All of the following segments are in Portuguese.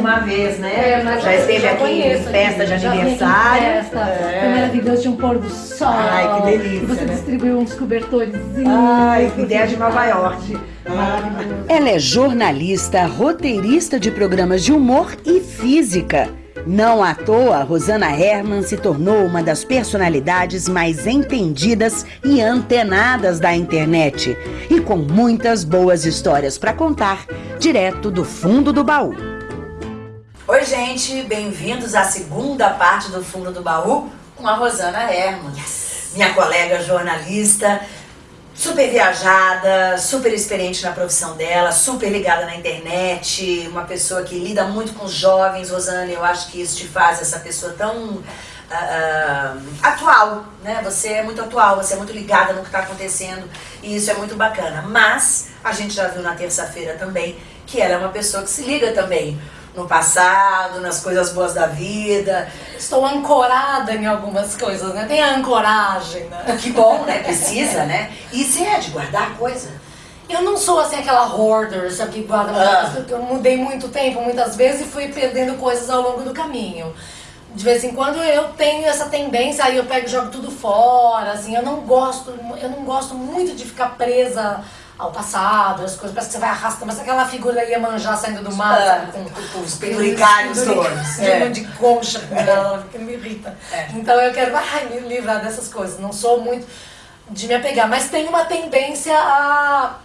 mais uma vez, né? É, mas já esteve já aqui conheço em festa aqui, de já aniversário. Festa, É. Foi maravilhoso, tinha um pôr do sol. Ai, que delícia, E você né? distribuiu uns cobertores. Ai, que ideia de Nova York. Maravilhoso. Ela é jornalista, roteirista de programas de humor e física. Não à toa, Rosana Herman se tornou uma das personalidades mais entendidas e antenadas da internet. E com muitas boas histórias para contar, direto do fundo do baú. Oi, gente, bem-vindos à segunda parte do Fundo do Baú com a Rosana Herman. Minha colega jornalista, super viajada, super experiente na profissão dela, super ligada na internet, uma pessoa que lida muito com os jovens. Rosana, eu acho que isso te faz essa pessoa tão ah, atual, né? Você é muito atual, você é muito ligada no que está acontecendo e isso é muito bacana. Mas a gente já viu na terça-feira também que ela é uma pessoa que se liga também no passado, nas coisas boas da vida. Estou ancorada em algumas coisas, né? Tem a ancoragem, né? Que bom, né? Precisa, né? E você é de guardar coisa. Eu não sou assim aquela hoarder, sabe, que guarda muita Ah. coisa, eu mudei muito tempo, muitas vezes, e fui perdendo coisas ao longo do caminho. De vez em quando eu tenho essa tendência, aí eu pego e jogo tudo fora, assim, eu não gosto, eu não gosto muito de ficar presa ao passado, as coisas, parece que você vai arrastando, mas aquela figura ia manjar saindo do mar, Ah, sabe, com, com os penduricários todos. de, É. de concha com ela, que me irrita. É. Então eu quero ai, me livrar dessas coisas. Não sou muito de me apegar, mas tenho uma tendência a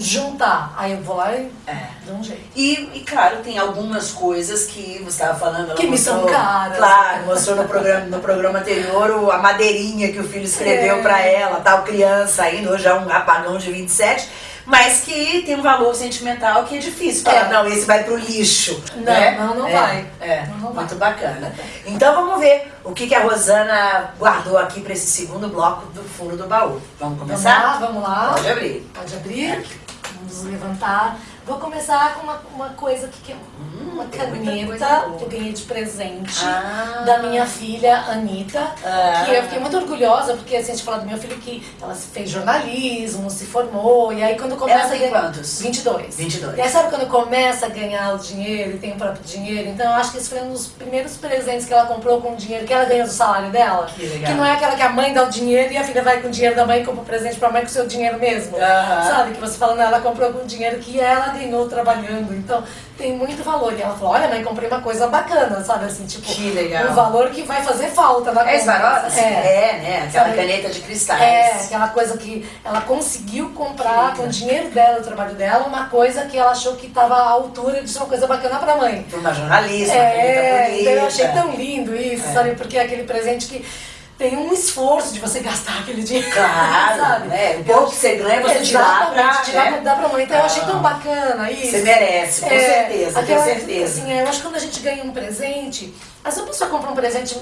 juntar. Aí eu vou lá e É. dou um jeito. E, e, claro, tem algumas coisas que você estava falando. Que me são caras. Claro, mostrou no programa, no programa anterior a madeirinha que o filho escreveu É. pra ela, tal criança ainda, hoje é um apagão de 27, mas que tem um valor sentimental que é difícil falar, É. não, esse vai pro lixo. Não, né? não, não É, vai. É, Não, não vai. muito bacana. Então vamos ver o que, que a Rosana guardou aqui pra esse segundo bloco do fundo do baú. Vamos Vamos começar? lá, vamos lá. Pode abrir. Pode abrir. Vamos levantar. Vou começar com uma, uma coisa que é uma caneta que eu ganhei de presente Ah. da minha filha Anitta. Ah. Que eu fiquei muito orgulhosa, porque assim, a gente fala do meu filho que ela fez jornalismo, se formou, e aí quando começa Ela tem ganhar- quantos? 22. 22. E aí sabe quando começa a ganhar o dinheiro e tem o próprio dinheiro? Então eu acho que esse foi um dos primeiros presentes que ela comprou com o dinheiro que ela ganhou do salário dela. Que legal. não é aquela que a mãe dá o dinheiro e a filha vai com o dinheiro da mãe e compra o presente pra mãe com o seu dinheiro mesmo. Sabe? Que você fala, não, ela comprou com o dinheiro que ela ganhou trabalhando. Então tem muito valor. E ela falou, olha mãe, comprei uma coisa bacana, sabe? Assim, tipo, Que legal. um valor que vai fazer falta na É conta. Swarovski? É. É, né? Aquela Sabe? caneta de cristais. É, aquela coisa que ela conseguiu comprar com o dinheiro dela, o trabalho dela, uma coisa que ela achou que estava à altura de ser uma coisa bacana pra mãe. Para uma jornalista, uma É, caneta bonita. então eu achei tão lindo isso, É. sabe? Porque é aquele presente que tem um esforço de você gastar aquele dinheiro. Claro, sabe? né? O pouco que você ganha, você tira lá pra... Tirar né? dar pra mãe. Então eu achei tão Ah. bacana isso. Você merece, com É, certeza, com certeza. Assim, eu acho que quando a gente ganha um presente, às vezes a pessoa compra um presente,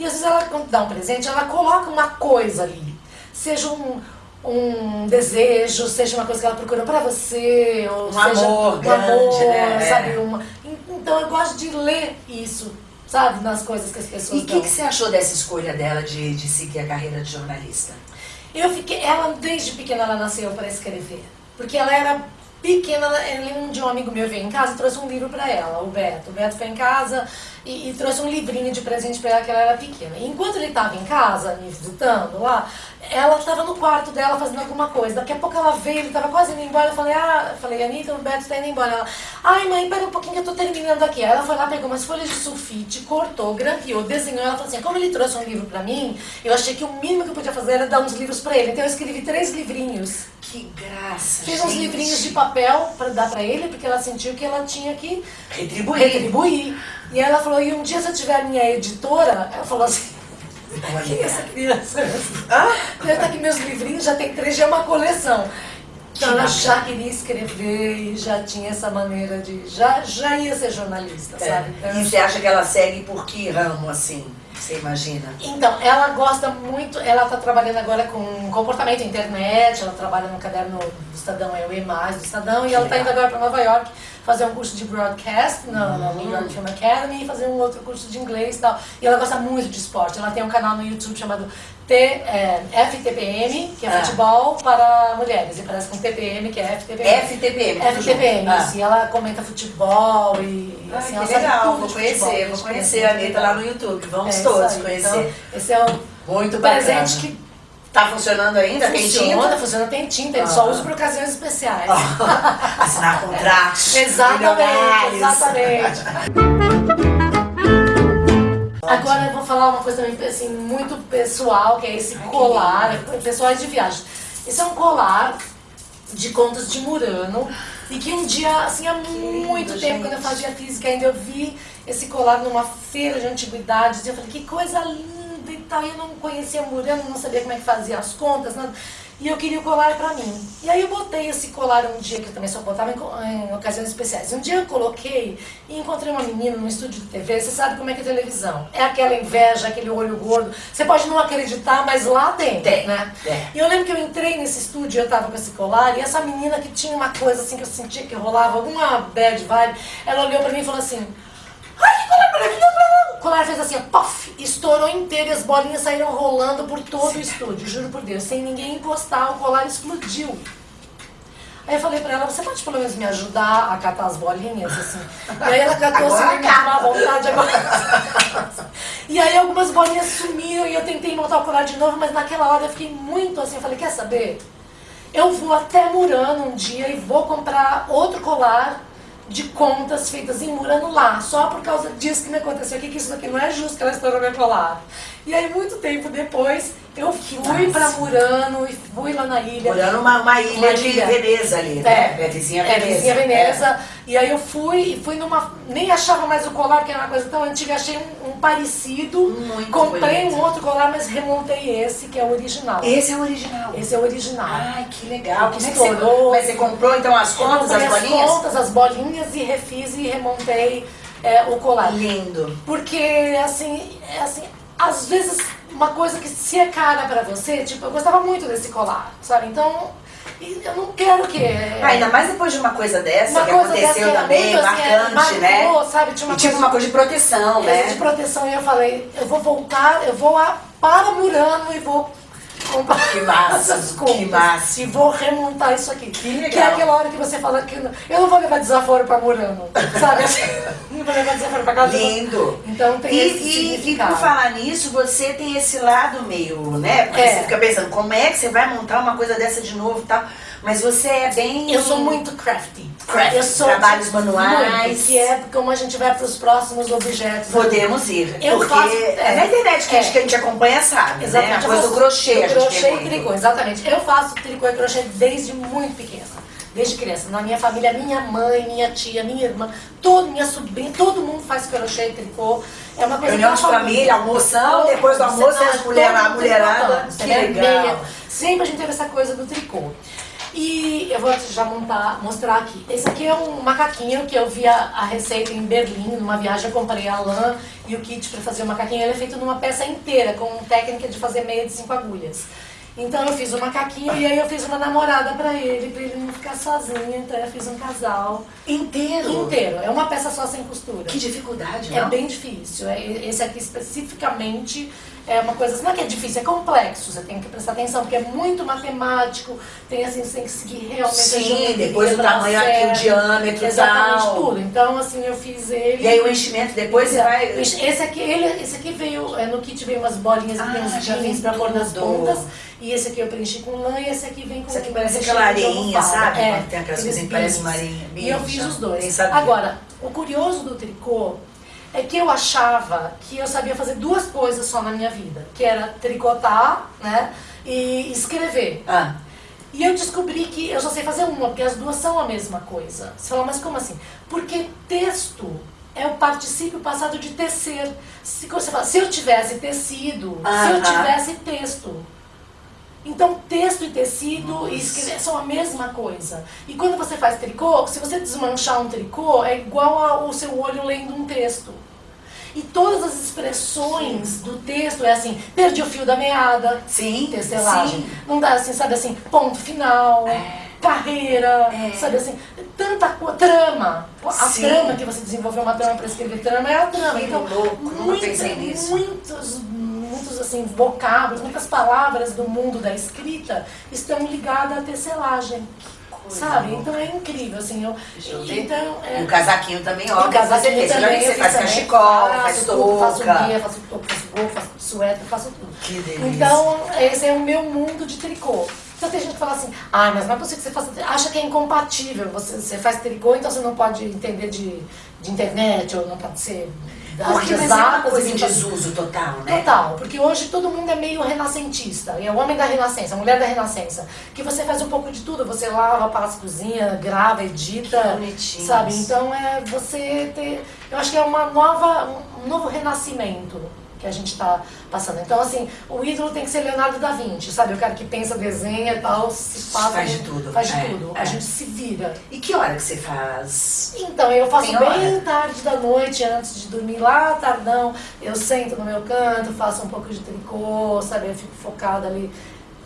e às vezes ela quando dá um presente, ela coloca uma coisa ali. Seja um, um desejo, seja uma coisa que ela procura pra você, ou Um seja amor um grande, amor, né? sabe? É. Uma, então eu gosto de ler isso, sabe? Nas coisas que as E pessoas o dão. que, que você achou dessa escolha dela de, de seguir a carreira de jornalista? Eu fiquei, ela desde pequena ela nasceu para escrever, porque ela era pequena, um dia um amigo meu veio em casa e trouxe um livro para ela, o Beto. O Beto foi em casa e, e trouxe um livrinho de presente para ela que ela era pequena. E enquanto ele estava em casa, me visitando lá, ela estava no quarto dela fazendo alguma coisa. Daqui a pouco ela veio, ele estava quase indo embora. Eu falei, ah, eu falei, Anitta, o Beto está indo embora. Ela, ai mãe, pera um pouquinho que eu tô terminando aqui. Aí ela foi lá, pegou umas folhas de sulfite, cortou, grampeou, desenhou. Ela falou assim, como ele trouxe um livro para mim, eu achei que o mínimo que eu podia fazer era dar uns livros para ele. Então eu escrevi três livrinhos. Que graça, Fiz uns gente. livrinhos de papel para dar para ele, porque ela sentiu que ela tinha que Retribuir. retribuir. E ela falou, e um dia se eu tiver a minha editora, ela falou assim, quem é essa criança? Ah, Eu tá aqui meus livrinhos, já tem três, já é uma coleção. Então ela já queria escrever e já tinha essa maneira de. Já, já ia ser jornalista, sabe? Então, é. E você acha que ela segue por que ramo, assim? Você imagina? Então, ela gosta muito, ela está trabalhando agora com comportamento internet, ela trabalha no caderno do Estadão, é o E+, do Estadão, e ela está indo agora para Nova York fazer um curso de broadcast na, na New York Film Academy e fazer um outro curso de inglês e tal. E ela gosta muito de esporte, ela tem um canal no YouTube chamado T, é, FTPM, que é Ah. futebol para mulheres, e parece com TPM, que é FTPM. FTPM. FTPM. Ah. assim, ela comenta futebol e Ai, assim, que ela legal, tudo vou conhecer, futebol, vou conhecer é a Anitta lá no YouTube, vamos É todos aí. conhecer. Então, esse é o Muito bacana. presente que Tá funcionando ainda? Tem funciona, tinta? funciona, tem tinta, ele só Ah. usa por ocasiões especiais. Assinar contratos. Exatamente, exatamente. Agora eu vou falar uma coisa também assim, muito pessoal, que é esse colar, pessoal de viagem. Esse é um colar de contos de Murano e que um dia, assim, há muito lindo, tempo, quando eu gente. fazia física ainda, eu vi esse colar numa feira de antiguidades e eu falei, que coisa linda e tal, e eu não conhecia Murano, não sabia como é que fazia as contas, nada. E eu queria o colar pra mim. E aí eu botei esse colar um dia, que eu também só botava em, em ocasiões especiais. Um dia eu coloquei e encontrei uma menina no estúdio de TV. Você sabe como é que é televisão. É aquela inveja, aquele olho gordo. Você pode não acreditar, mas lá tem, Tem, né? tem. E eu lembro que eu entrei nesse estúdio, eu tava com esse colar, e essa menina que tinha uma coisa assim que eu sentia que rolava, alguma bad vibe, ela olhou pra mim e falou assim, ai, que colar maravilhoso! O colar fez assim, pof, estourou inteiro e as bolinhas saíram rolando por todo o estúdio, juro por Deus, sem ninguém encostar, o colar explodiu. Aí eu falei pra ela, você pode pelo menos me ajudar a catar as bolinhas, assim? E aí ela catou assim, com má vontade agora. E aí algumas bolinhas sumiram e eu tentei montar o colar de novo, mas naquela hora eu fiquei muito assim, eu falei, quer saber? Eu vou até Murano um dia e vou comprar outro colar de contas feitas em Murano lá, só por causa disso que me aconteceu aqui, que isso daqui não é justo que ela estourou meu colar. E aí, muito tempo depois, eu fui pra Murano e fui lá na ilha. Olhando uma, uma ilha Uma de ilha. Veneza ali, né? É, vizinha É, Veneza. vizinha Veneza. E aí eu fui e fui numa. Nem achava mais o colar, que era uma coisa tão antiga, achei um, um parecido. Muito Comprei bonito. um outro colar, mas remontei esse, que é o original. Esse é o original. Esse é o original. Ai, que legal. Que é que estourou. mas você comprou então as contas, as bolinhas? contas, as bolinhas e refiz e remontei é, o colar. Lindo. Porque, assim, é assim, às vezes uma coisa que se é cara pra você, tipo, eu gostava muito desse colar, sabe? Então, eu não quero que... Ah, ainda mais depois de uma coisa dessa uma que coisa dessa aconteceu era também, muito, assim, marcante, né? marcou, sabe? Tinha uma e tipo coisa uma coisa de proteção, coisa né? de proteção e eu falei, eu vou voltar, eu vou a, para Murano e vou comprar Que massa, essas que massa. E vou remontar isso aqui. Que legal. Que é aquela hora que você fala que eu não vou levar desaforo para Murano, sabe? Não vou levar desaforo para casa. Lindo. Então tem E, esse e, e por falar nisso, você tem esse lado meio, né? Porque É. você fica pensando, como é que você vai montar uma coisa dessa de novo e tal? Mas você é bem. Eu sou muito crafty. Crafty, eu sou trabalhos manuais. Muito, que é como a gente vai para os próximos objetos. Podemos ir. Eu porque faço- é é. na internet que, a gente, É. que a gente acompanha sabe. Exatamente. Né? A coisa do faço- crochê, do a gente crochê e tricô, exatamente. Eu faço tricô e crochê desde muito pequena. Desde criança. Na minha família, minha mãe, minha tia, minha irmã, todo, minha sobrinha, todo mundo faz crochê e tricô. É uma coisa Reunião de família, almoção, depois do almoço, as mulher- a mulherada. Que entendeu? legal. Meia. Sempre a gente teve essa coisa do tricô. E eu vou já montar, mostrar aqui. Esse aqui é um macaquinho que eu vi a, receita em Berlim, numa viagem eu comprei a lã e o kit para fazer o macaquinho. Ele é feito numa peça inteira, com técnica de fazer meia de cinco agulhas. Então eu fiz o macaquinho e aí eu fiz uma namorada para ele, para ele não ficar sozinho. Então eu fiz um casal Inteiro. inteiro. É uma peça só sem costura. Que dificuldade, É não? bem difícil. É- Esse aqui especificamente é uma coisa, não é que é difícil, é complexo. Você tem que prestar atenção, porque é muito matemático. Tem assim, você tem que seguir realmente Sim, depois o pra tamanho aqui, o certo. diâmetro e Exatamente tal. tudo. Então, assim, eu fiz ele. E aí o enchimento depois você vai. Esse aqui, ele, esse aqui veio, é, no kit veio umas bolinhas, Ah, tem uns jeans pra pôr nas pontas. E esse aqui eu preenchi com lã e esse aqui vem com Isso aqui parece aquela areinha, sabe? É, tem aquelas coisas que parecem uma areinha. E eu fiz os dois. Agora, o curioso do tricô é que eu achava que eu sabia fazer duas coisas só na minha vida, que era tricotar, né, e escrever. Ah, E eu descobri que eu só sei fazer uma, porque as duas são a mesma coisa. Você fala, mas como assim? Porque texto é o particípio passado de tecer. Se você fala, se eu tivesse tecido, se eu tivesse texto. Então, texto e tecido e escrever são a mesma coisa. E quando você faz tricô, se você desmanchar um tricô, é igual ao seu olho lendo um texto. E todas as expressões do texto é assim, perdi o fio da meada, sim. tecelagem. Sim. Não dá assim, sabe assim, ponto final, carreira, É. sabe assim, tanta coisa, trama. A Sim. trama que você desenvolveu uma trama para escrever trama é a trama. Então, louco, nisso. muitos, muitos assim, vocábulos, muitas palavras do mundo da escrita estão ligadas à tecelagem. Sabe? Então é incrível, assim. Eu, então, é, o casaquinho também, ó. o casaquinho você, também, fez, você faz também, cachecol, faz tudo, Faço touca. meia, faço toca, faço gol, faço suéter, faço tudo. Que delícia. Então, esse é o meu mundo de tricô. Então tem gente que fala assim, ah, mas não é possível que você faça. Acha que é incompatível. Você, você faz tricô, então você não pode entender de, de internet, ou não pode ser Porque mas é uma coisa em desuso total, né? Total, porque hoje todo mundo é meio renascentista. É o homem da renascença, a mulher da renascença. Que você faz um pouco de tudo. Você lava, passa, cozinha, grava, edita. Que bonitinho Sabe? Então é você ter. Eu acho que é uma nova, um novo renascimento que a gente está passando. Então, assim, o ídolo tem que ser Leonardo da Vinci, sabe? O cara que pensa, desenha e tal, se passa. Faz de tudo. Faz de É, tudo. é. A gente se vira. E que hora que você faz? Então, eu faço Tem bem hora? tarde da noite, antes de dormir lá, tardão. Eu sento no meu canto, faço um pouco de tricô, sabe? Eu fico focada ali,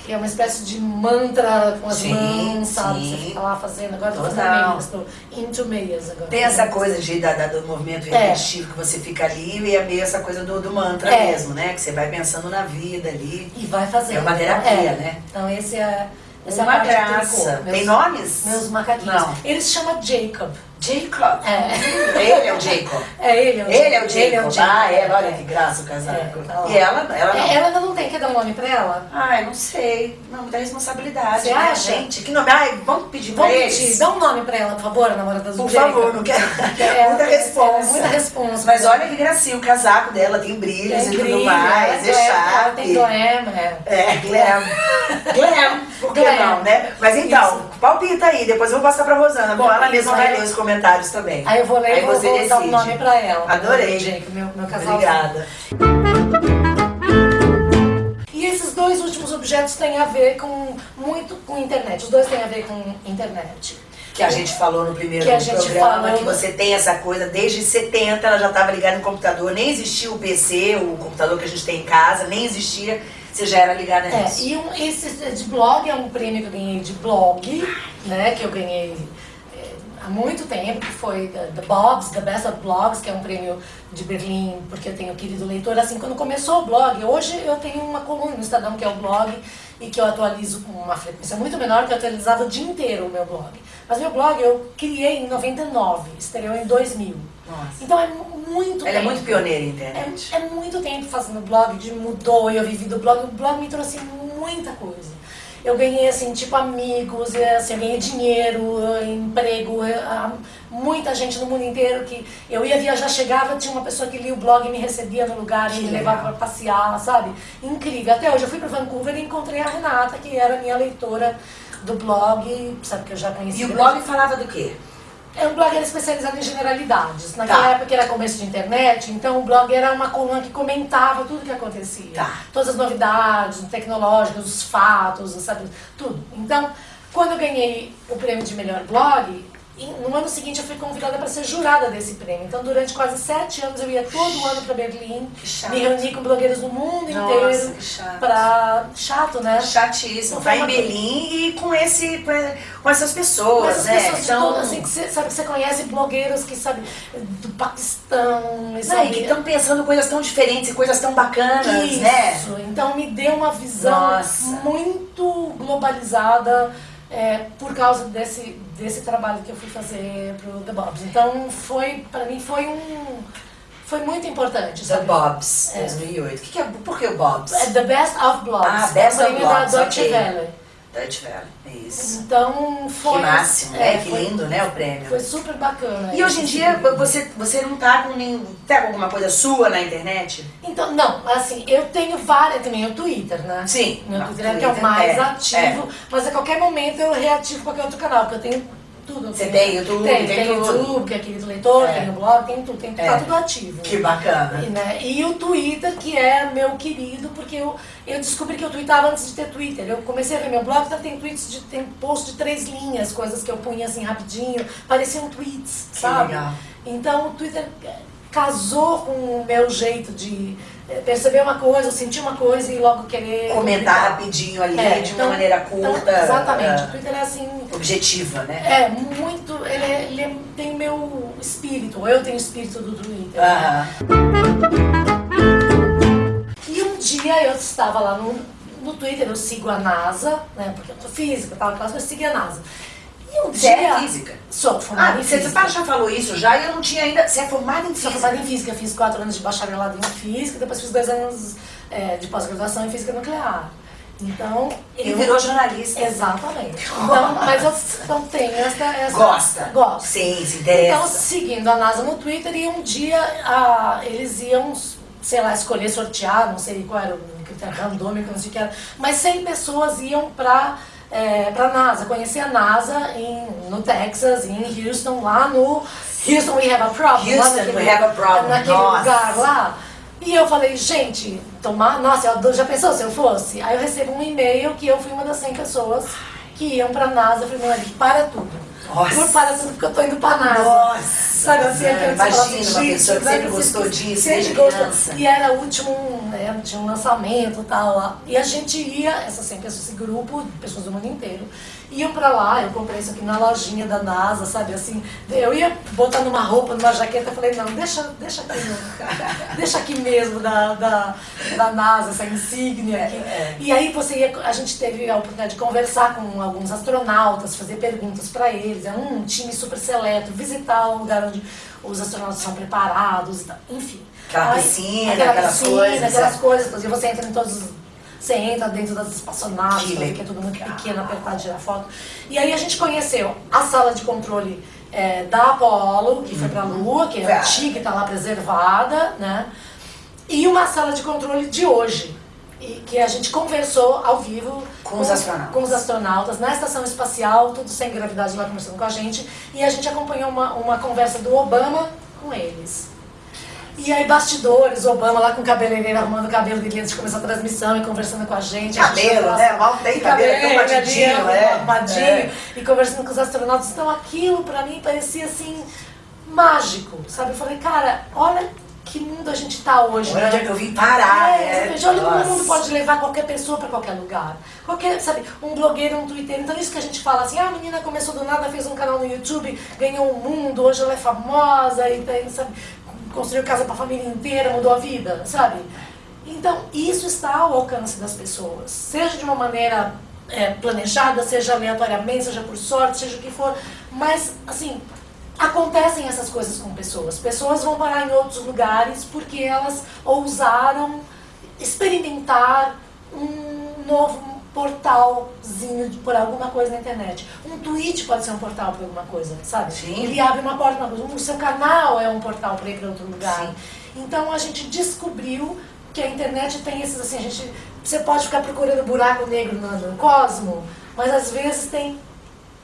que é uma espécie de mantra com as Sim, mãos, sabe? sim. Você fica lá fazendo. Agora tô fazendo meias, tô into meias agora. Tem essa coisa de, da, do movimento É. repetitivo que você fica ali e é meio essa coisa do, do mantra É. mesmo, né? Que você vai pensando na vida ali. E vai fazer. É uma terapia, né? Então, esse é. Essa Uma é a parte do graça. tricô. Tem nomes? Meus macaquinhos. Não. Ele se chama Jacob. Jacob. É. Ele é o Jacob. É ele, é o Ele é o Jacob. Jacob. Ele é o Jacob. Ah, é. Olha É. que graça o casaco. É, lá. e ela, ela não. É, Ela ainda não tem. Quer dar um nome pra ela? Ai, não sei. Não, muita responsabilidade. Você né, acha? gente? Que nome? Ai, vamos pedir pra Vamos eles? pedir, dá um nome pra ela, por favor, namorada do Por Jacob. favor, não quero. É, muita é, responsa. Muita responsa. Mas olha que gracinha, o casaco dela tem brilhos Tem e tudo brilho, mais, é ela chato. Tem glam, é. É, glam. glam, por que Glam. não, né? Mas então, palpita aí, depois eu vou passar pra Rosana. Bom, ela mesma vai ler os comentários também. Aí eu vou ler e vou, dar um decide. nome pra ela. Adorei. Jacob, meu, meu casal. Obrigada. E esses dois últimos objetos têm a ver com muito com internet. Os dois têm a ver com internet. Que a gente falou no primeiro Que a gente programa, falou. que você tem essa coisa, desde 70 ela já estava ligada no computador, nem existia o PC, o computador que a gente tem em casa, nem existia, você já era ligada É, nisso. e um, esse de blog é um prêmio que eu ganhei de blog, né? Que eu ganhei é, há muito tempo, que foi The, Bobs, The Best of Blogs, que é um prêmio de Berlim, porque eu tenho querido leitor. Assim, quando começou o blog, hoje eu tenho uma coluna no Estadão que é o blog e que eu atualizo com uma frequência muito menor, que eu atualizava o dia inteiro o meu blog. Mas meu blog eu criei em 99, estreou em 2000. Nossa. Então é mu- muito Ela é tempo. muito pioneira em internet. É, é muito tempo fazendo blog, de mudou e eu vivi do blog. O blog me trouxe muita coisa. Eu ganhei, assim, tipo, amigos, assim, eu ganhei dinheiro, emprego, muita gente no mundo inteiro que eu ia viajar, chegava, tinha uma pessoa que lia o blog e me recebia no lugar e me levava pra passear, sabe? Incrível. Até hoje eu fui pra Vancouver e encontrei a Renata, que era minha leitora do blog, sabe, que eu já conhecia. E o blog falava do quê? É um blog era especializado em generalidades. Naquela Tá. época era começo de internet, então o blog era uma coluna que comentava tudo que acontecia. Tá. Todas as novidades tecnológicas, os fatos, sabe, tudo. Então, quando eu ganhei o prêmio de melhor blog, no ano seguinte eu fui convidada para ser jurada desse prêmio. Então, durante quase sete anos eu ia todo ano para Berlim, me reuni com blogueiros do mundo Nossa, inteiro. chato. Pra... Chato, né? Chatíssimo. Não Vai em Berlim e com, esse, com essas pessoas, Essas né? pessoas de todo, assim, que você, sabe, que você conhece blogueiros que, sabe, do Paquistão, Não, sabe, e que estão pensando coisas tão diferentes e coisas tão bacanas, Isso, né? então me deu uma visão Nossa. muito globalizada é, por causa desse, desse trabalho que eu fui fazer pro The Bobs. Então foi, pra mim foi um, foi muito importante, The sabe? Bobs, É. 2008. Que que é, por que o Bobs? É The Best of Blogs, Ah, Best o of prêmio da Blogs, Deutsche ok. Welle. Deutsche Welle, é isso. Então foi... que máximo, é, né? Que foi- lindo, né, o prêmio. Foi super bacana. E hoje em dia, prêmio. você, você não tá com nenhum... Tá com alguma coisa sua na internet? Então, não, assim, eu tenho várias, também o Twitter, né? Sim. Meu Não, Twitter é que é o Twitter, mais é, ativo, mas a qualquer momento eu reativo qualquer outro canal, porque eu tenho tudo. Você tem YouTube, Tem, tem tem tudo. YouTube, que é querido leitor, É. tem o blog, tem tudo, tem, É. tá tudo ativo. Que bacana. E, né, e o Twitter, que é meu querido, porque eu, eu descobri que eu tweetava antes de ter Twitter. Eu comecei a ver meu blog, então tem tweets de tem post de três linhas, coisas que eu punha assim rapidinho, pareciam tweets, Que sabe? legal. Então o Twitter casou com o meu jeito de eh, perceber uma coisa, sentir uma coisa e logo querer Comentar rapidinho ali, É, de uma então- maneira então, curta. exatamente. O ah, Twitter é assim, objetiva, né? é muito, ele, é- ele é- tem meu espírito, eu tenho o espírito do Twitter. Aham. E um dia dia eu estava lá no, no Twitter, eu sigo a NASA, né? Porque eu sou física, tal, aquelas coisas, eu segui a NASA. Você é física? Sou formada Ah, em física. você já falou isso já e eu não tinha ainda. Você é formada em Sou física? formada em física, fiz quatro anos de bacharelado em física, depois fiz dois anos é, de pós-graduação em física nuclear. Então, E eu... virou jornalista. Exatamente. Então, mas eu não tenho essa, essa... Gosta? Gosto. Sim, se Então, interessa. seguindo a NASA no Twitter, e um dia ah, eles iam, sei lá, escolher, sortear, não sei qual era o critério randômico, não sei o que era, mas 100 pessoas iam para é, pra NASA, conhecer a NASA em, no Texas, em Houston, lá no Houston We Have a Problem. Houston, naquele- we have a problem. Naquele Nossa. lugar lá. E eu falei, gente, tomar, nossa, já pensou se eu fosse? Aí eu recebo um e-mail que eu fui uma das 100 pessoas que iam pra NASA. Eu falei, Mari, para tudo. Nossa. Por para tudo, porque eu tô indo pra NASA. Nossa! Sabe assim, fala Imagina assim, uma pessoa que sempre pra gostou disso, sempre gostou. E era o último, né, tinha um lançamento e tal lá. E a gente ia, essas 100 pessoas, esse grupo, pessoas do mundo inteiro, iam pra lá, eu comprei isso aqui na lojinha da NASA, sabe assim. Eu ia botar numa roupa, numa jaqueta, falei, não, deixa, deixa aqui, deixa aqui mesmo da, da, da NASA, essa insígnia aqui. É, E aí você ia, a gente teve a oportunidade de conversar com alguns astronautas, fazer perguntas para eles, é um time super seleto, visitar o lugar onde os astronautas são preparados enfim. Aquela Aí- piscina, aquela aquelas piscina, coisas, aquelas coisas, inclusive você entra em todos os você entra dentro das espaçonaves, Que pra ver que é tudo muito pequeno, apertado, tirar foto. E aí a gente conheceu a sala de controle é, da Apollo, que foi pra Lua, que é antiga, que tá lá preservada, né? E uma sala de controle de hoje, e que a gente conversou ao vivo Com os astronautas. com os astronautas na estação espacial, tudo sem gravidade lá conversando com a gente, e a gente acompanhou uma, uma conversa do Obama com eles. E aí, bastidores, Obama lá com o cabeleireiro arrumando o cabelo dele antes de começar a transmissão e conversando com a gente. a gente Cabelo, né? Mal tem cabelo, tão ali, batidinho, é. arrumadinho, É. e conversando com os astronautas. Então aquilo pra mim parecia assim, mágico, sabe? Eu falei, cara, olha que mundo a gente tá hoje, Olha né? onde é que eu vim parar, É, né? olha como o mundo pode levar qualquer pessoa pra qualquer lugar. Qualquer, sabe, um blogueiro, um twitter. Então isso que a gente fala assim, ah, a menina começou do nada, fez um canal no YouTube, ganhou o mundo, hoje ela é famosa e tem, sabe, construiu casa pra família inteira, mudou a vida, sabe? Então, isso está ao alcance das pessoas. Seja de uma maneira é, planejada, seja aleatoriamente, seja por sorte, seja o que for. Mas, assim, acontecem essas coisas com pessoas. Pessoas vão parar em outros lugares porque elas ousaram experimentar um novo portalzinho por alguma coisa na internet. Um tweet pode ser um portal para alguma coisa, sabe? Sim. Ele abre uma porta para uma coisa. O seu canal é um portal para ir para outro lugar. Sim. Então a gente descobriu que a internet tem esses assim, a gente você pode ficar procurando buraco negro no, no cosmo, mas às vezes tem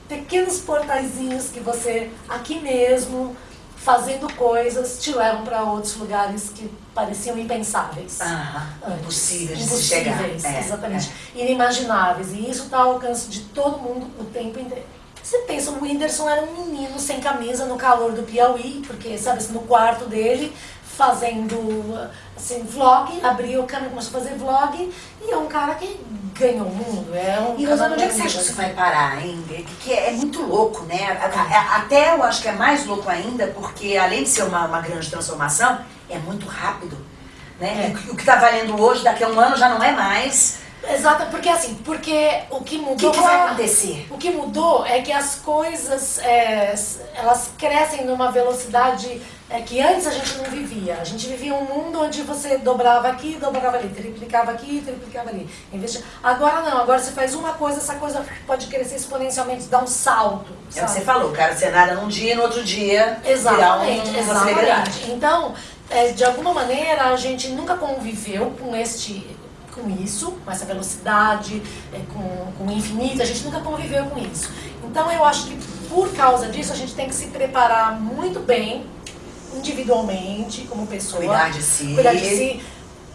pequenos portaizinhos que você aqui mesmo fazendo coisas te levam para outros lugares que pareciam impensáveis. Aham, antes. impossíveis de se chegar. Impossíveis, É, exatamente. Inimagináveis. E isso está ao alcance de todo mundo o tempo inteiro. Você pensa, o Whindersson era um menino sem camisa no calor do Piauí, porque, sabe, assim, no quarto dele, fazendo, assim, vlog, abriu a câmera, começou a fazer vlog, e é um cara que ganhou o mundo. É um E Rosana, onde é que você acha que você vai parar, hein? Que, que é muito louco, né? Até eu acho que é mais louco ainda, porque além de ser uma, uma grande transformação, é muito rápido. Né? É. O o que está valendo hoje, daqui a um ano já não é mais. Exato, porque assim, porque o que O mudou... que, que vai acontecer? O que mudou é que as coisas, é, elas crescem numa velocidade é, que antes a gente não vivia. A gente vivia um mundo onde você dobrava aqui, dobrava ali, triplicava aqui, triplicava ali. Agora não, agora você faz uma coisa, essa coisa pode crescer exponencialmente, dar um salto. É o que sabe? você falou, o cara você nada num dia e no outro dia Exatamente, um, exatamente. Então, é, de alguma maneira, a gente nunca conviveu com este com isso, com essa velocidade, é, com, com o infinito, a gente nunca conviveu com isso. Então eu acho que por causa disso a gente tem que se preparar muito bem, individualmente, como pessoa. Cuidar de si. Cuidar de si,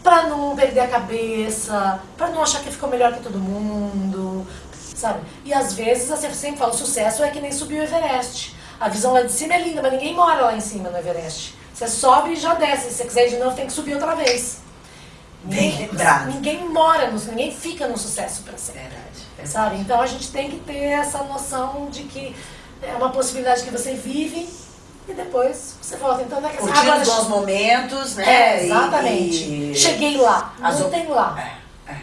pra não perder a cabeça, pra não achar que ficou melhor que todo mundo, sabe? E às vezes, assim, eu sempre falo, sucesso é que nem subir o Everest. A visão lá de cima é linda, mas ninguém mora lá em cima no Everest. Você sobe e já desce. Se você quiser ir de novo, tem que subir outra vez. Bem Ninguém- lembrado. Ninguém mora, no, ninguém fica no sucesso para sempre. Verdade. verdade. Sabe? Então a gente tem que ter essa noção de que é uma possibilidade que você vive e depois você volta. Então não é que Curtindo agora- os bons momentos, né? É, exatamente. e- Cheguei lá, não tem lá. É, é.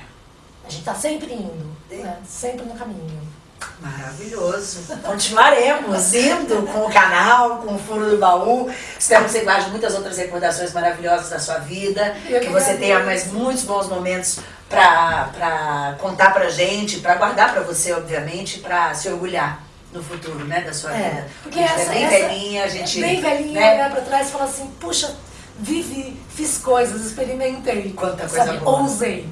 A gente tá sempre indo, né? sempre no caminho. Maravilhoso. Continuaremos indo com o canal, com o Fundo do Baú. Espero que você guarde muitas outras recordações maravilhosas da sua vida. Eu que você tenha mais muitos bons momentos pra, pra contar pra gente, pra guardar pra você, obviamente, pra se orgulhar no futuro, né, da sua É, vida. porque a gente essa, é bem essa- velhinha, a gente. Bem velhinha, né? olhar pra trás e falar assim, puxa, vivi, fiz coisas, experimentei. Quanta coisa sabe? boa. Ousei.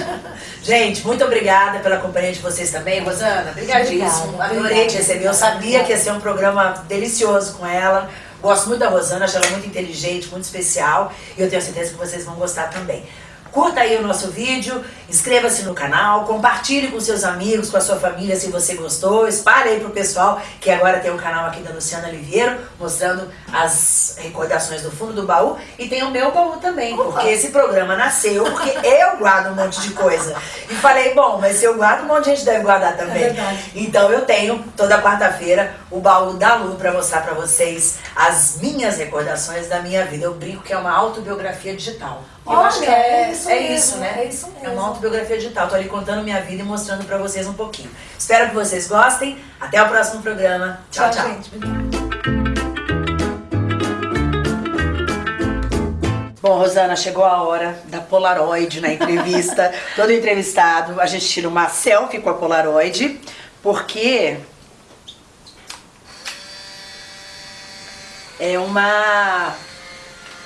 Gente, muito obrigada pela companhia de vocês também. Rosana, obrigadíssimo. Obrigada, Adorei obrigada. te receber. Eu sabia que ia ser um programa delicioso com ela. Gosto muito da Rosana, acho ela muito inteligente, muito especial. E eu tenho certeza que vocês vão gostar também. Curta aí o nosso vídeo, inscreva-se no canal, compartilhe com seus amigos, com a sua família se você gostou, espalhe aí pro pessoal que agora tem um canal aqui da Luciana Oliveira, mostrando as recordações do fundo do baú e tem o meu baú também, Opa. porque esse programa nasceu porque eu guardo um monte de coisa. E falei, bom, mas se eu guardo, um monte de gente deve guardar também. É verdade. Então eu tenho toda quarta-feira o baú da Lu pra mostrar pra vocês as minhas recordações da minha vida. Eu brinco que é uma autobiografia digital. Eu Olha, acho que é, é isso é mesmo, isso, né? é isso É mesmo. uma autobiografia digital. Tô ali contando minha vida e mostrando pra vocês um pouquinho. Espero que vocês gostem. Até o próximo programa. Tchau, tchau. gente. Obrigada. Bom, Rosana, chegou a hora da Polaroid na entrevista. Todo entrevistado, a gente tira uma selfie com a Polaroid, porque é uma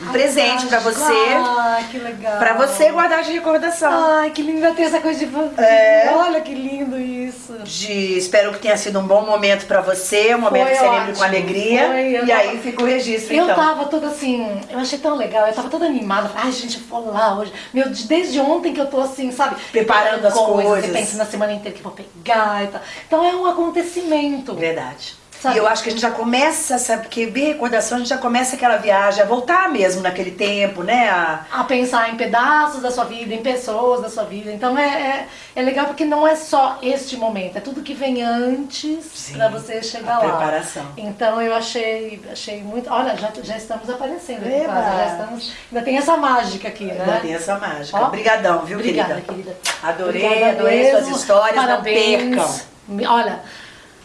um presente pra você, Ai, que legal. pra você guardar de recordação. Ai, que lindo. Vai ter essa coisa de... É. Olha que lindo isso. De, espero que tenha sido um bom momento pra você, um momento Foi que você lembre com ótimo. alegria. Foi, eu e tava- aí fica o registro, Eu então. tava toda assim, eu achei tão legal, eu tava toda animada. Ai, gente, eu vou lá hoje. Meu, de- desde ontem que eu tô assim, sabe? Preparando as coisas. Eu penso na semana inteira que eu vou pegar e tal. Então é um acontecimento. Verdade. Sabe? E eu acho que a gente já começa, sabe, porque ver recordação, a gente já começa aquela viagem, a voltar mesmo naquele tempo, né? A, a pensar em pedaços da sua vida, em pessoas da sua vida. Então é, é, é legal porque não é só este momento, é tudo que vem antes pra você chegar a lá. preparação. Então eu achei, achei muito. Olha, já, já estamos aparecendo aqui casa, já estamos. Ainda tem essa mágica aqui, né? Ainda tem essa mágica. Ó. Obrigadão, viu, Obrigada, querida? querida. Adorei, Obrigada adorei mesmo. suas histórias, Parabéns. não percam. Olha,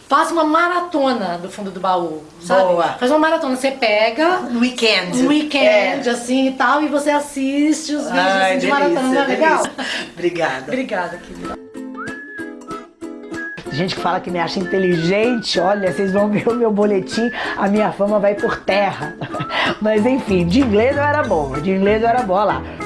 faça uma maratona do fundo do baú, sabe? Boa. Faz uma maratona, você pega No weekend. um weekend, É. assim e tal, e você assiste os vídeos Ai, assim, de delícia, maratona, não é legal? Obrigada. Obrigada, querida. Gente que fala que me acha inteligente, olha, vocês vão ver o meu boletim, a minha fama vai por terra. Mas enfim, de inglês eu era boa, de inglês eu era boa lá.